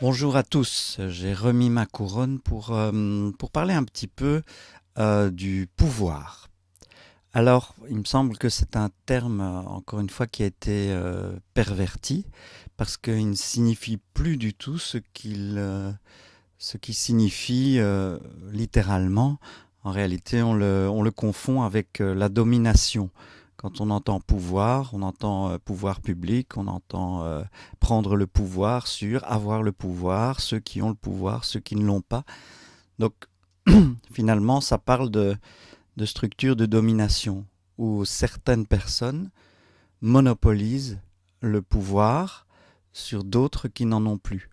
Bonjour à tous, j'ai remis ma couronne pour, euh, parler un petit peu euh, du pouvoir. Alors, il me semble que c'est un terme, euh, encore une fois, qui a été perverti, parce qu'il ne signifie plus du tout ce qu'il qui signifie littéralement. En réalité, on le confond avec la domination. Quand on entend pouvoir, on entend euh, pouvoir public, on entend euh, prendre le pouvoir sur avoir le pouvoir, ceux qui ont le pouvoir, ceux qui ne l'ont pas. Donc finalement, ça parle de, de structures de domination où certaines personnes monopolisent le pouvoir sur d'autres qui n'en ont plus.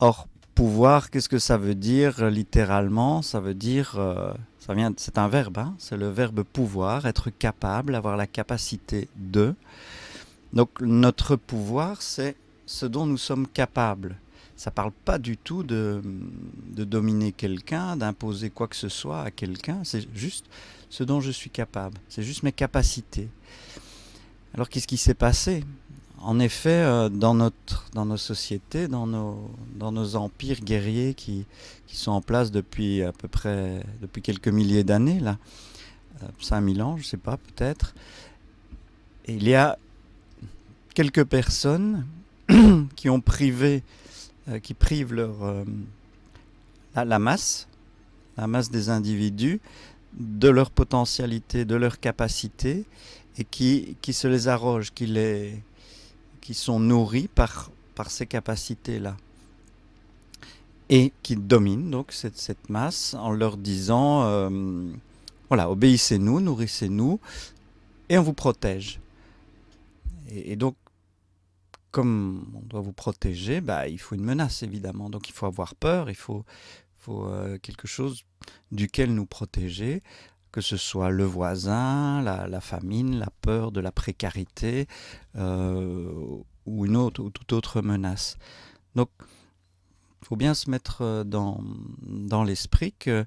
Or, pouvoir, qu'est-ce que ça veut dire littéralement? Ça veut dire euh, c'est un verbe, hein. c'est le verbe pouvoir, être capable, avoir la capacité de. Donc notre pouvoir, c'est ce dont nous sommes capables. Ça ne parle pas du tout de, de dominer quelqu'un, d'imposer quoi que ce soit à quelqu'un, c'est juste ce dont je suis capable, c'est juste mes capacités. Alors qu'est-ce qui s'est passé? En effet, euh, dans, notre, dans nos sociétés, dans nos, dans nos empires guerriers qui, qui sont en place depuis à peu près depuis quelques milliers d'années, là, 5000 euh, ans, je ne sais pas, peut-être, il y a quelques personnes qui ont privé, euh, qui privent leur, la, masse, la masse des individus, de leur potentialité, de leur capacité, et qui, qui se les arrogent, qui les qui sont nourris par, ces capacités-là et qui dominent donc cette, cette, masse en leur disant euh, voilà, obéissez-nous, nourrissez-nous et on vous protège. Et, donc, comme on doit vous protéger, bah, il faut une menace évidemment. Donc il faut avoir peur, il faut, faut euh, quelque chose duquel nous protéger que ce soit le voisin, la, famine, la peur de la précarité euh, ou une autre ou toute autre menace. Donc, il faut bien se mettre euh, dans, dans l'esprit que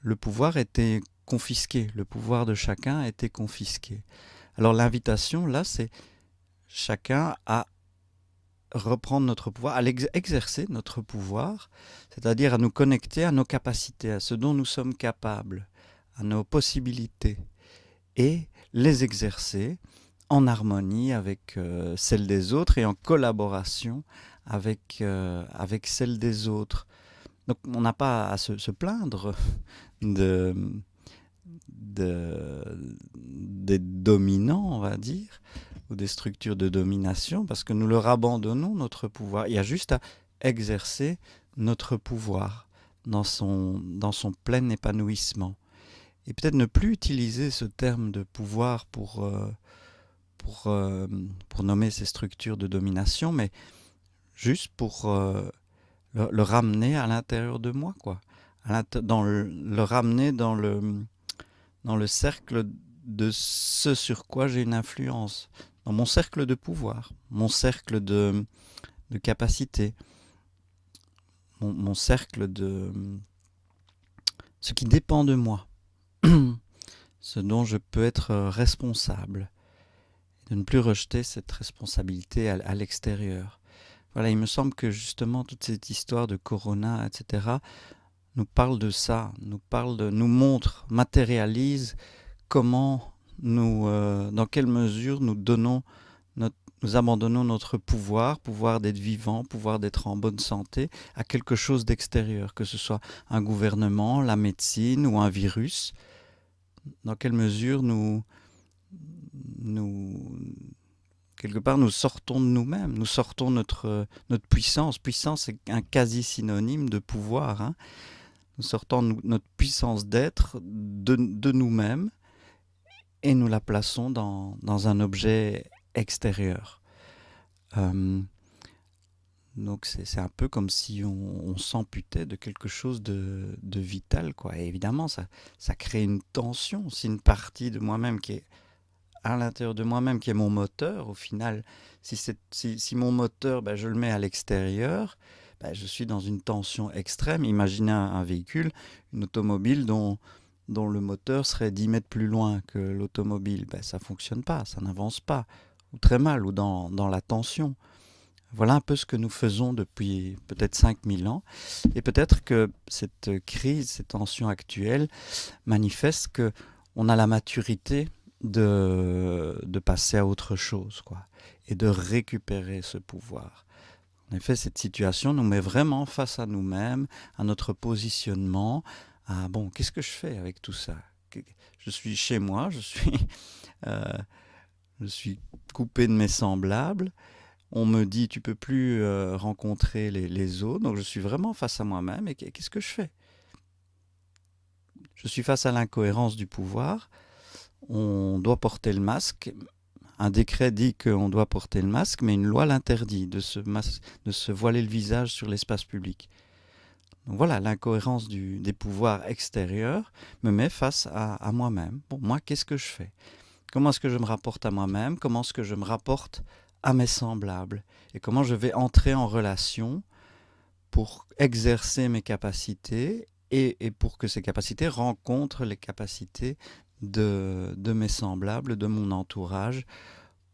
le pouvoir était confisqué, le pouvoir de chacun était confisqué. Alors l'invitation, là, c'est chacun à reprendre notre pouvoir, à exercer notre pouvoir, c'est-à-dire à nous connecter à nos capacités, à ce dont nous sommes capables à nos possibilités et les exercer en harmonie avec euh, celles des autres et en collaboration avec, euh, avec celles des autres. Donc on n'a pas à se, plaindre de, des dominants, on va dire, ou des structures de domination, parce que nous leur abandonnons notre pouvoir. Il y a juste à exercer notre pouvoir dans son, dans son plein épanouissement et peut-être ne plus utiliser ce terme de pouvoir pour, euh, euh, nommer ces structures de domination, mais juste pour euh, le, ramener à l'intérieur de moi, quoi. le, ramener dans le, cercle de ce sur quoi j'ai une influence, dans mon cercle de pouvoir, mon cercle de, de capacité, mon cercle de ce qui dépend de moi. Ce dont je peux être euh, responsable, de ne plus rejeter cette responsabilité à, l'extérieur. Voilà, il me semble que justement toute cette histoire de Corona, etc., nous parle de ça, nous parle de, nous montre, matérialise comment nous, euh, dans quelle mesure nous donnons nous abandonnons notre pouvoir, pouvoir d'être vivant, pouvoir d'être en bonne santé, à quelque chose d'extérieur, que ce soit un gouvernement, la médecine ou un virus dans quelle mesure nous, quelque part, nous sortons de nous-mêmes, nous sortons notre, notre puissance. Puissance est un quasi synonyme de pouvoir. Hein. Nous sortons notre puissance d'être de, de nous-mêmes et nous la plaçons dans, dans un objet extérieur. Euh, donc c'est un peu comme si on, s'amputait de quelque chose de, vital. Quoi. Et évidemment, ça, ça crée une tension. Si une partie de moi-même qui est à l'intérieur de moi-même, qui est mon moteur, au final, si, si, si mon moteur, ben, je le mets à l'extérieur, ben, je suis dans une tension extrême. Imaginez un, véhicule, une automobile dont, dont le moteur serait 10 mètres plus loin que l'automobile. Ben, ça ne fonctionne pas, ça n'avance pas, ou très mal, ou dans, dans la tension. Voilà un peu ce que nous faisons depuis peut-être 5000 ans. Et peut-être que cette crise, cette tension actuelle manifeste que on a la maturité de, de passer à autre chose, quoi, et de récupérer ce pouvoir. En effet, cette situation nous met vraiment face à nous-mêmes, à notre positionnement, à bon, qu'est-ce que je fais avec tout ça? Je suis chez moi, je suis, euh, je suis coupé de mes semblables. On me dit tu peux plus euh, rencontrer les, autres, donc je suis vraiment face à moi-même. Et qu'est-ce que je fais? Je suis face à l'incohérence du pouvoir. On doit porter le masque. Un décret dit qu'on doit porter le masque, mais une loi l'interdit de se, de se voiler le visage sur l'espace public. Voilà, l'incohérence des pouvoirs extérieurs me met face à, à moi-même. Bon, moi, qu'est-ce que je fais? Comment est-ce que je me rapporte à moi-même? Comment est-ce que je me rapporte à mes semblables Et comment je vais entrer en relation pour exercer mes capacités et, et pour que ces capacités rencontrent les capacités de, de mes semblables, de mon entourage,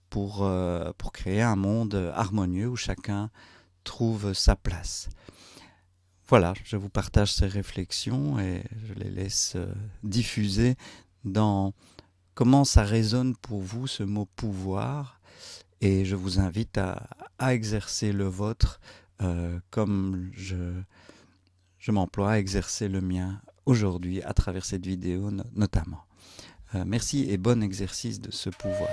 pour, euh, pour créer un monde harmonieux où chacun trouve sa place. Voilà, je vous partage ces réflexions et je les laisse euh, diffuser dans comment ça résonne pour vous ce mot pouvoir et je vous invite à, exercer le vôtre euh, comme je, m'emploie à exercer le mien aujourd'hui à travers cette vidéo no notamment. Euh, merci et bon exercice de ce pouvoir.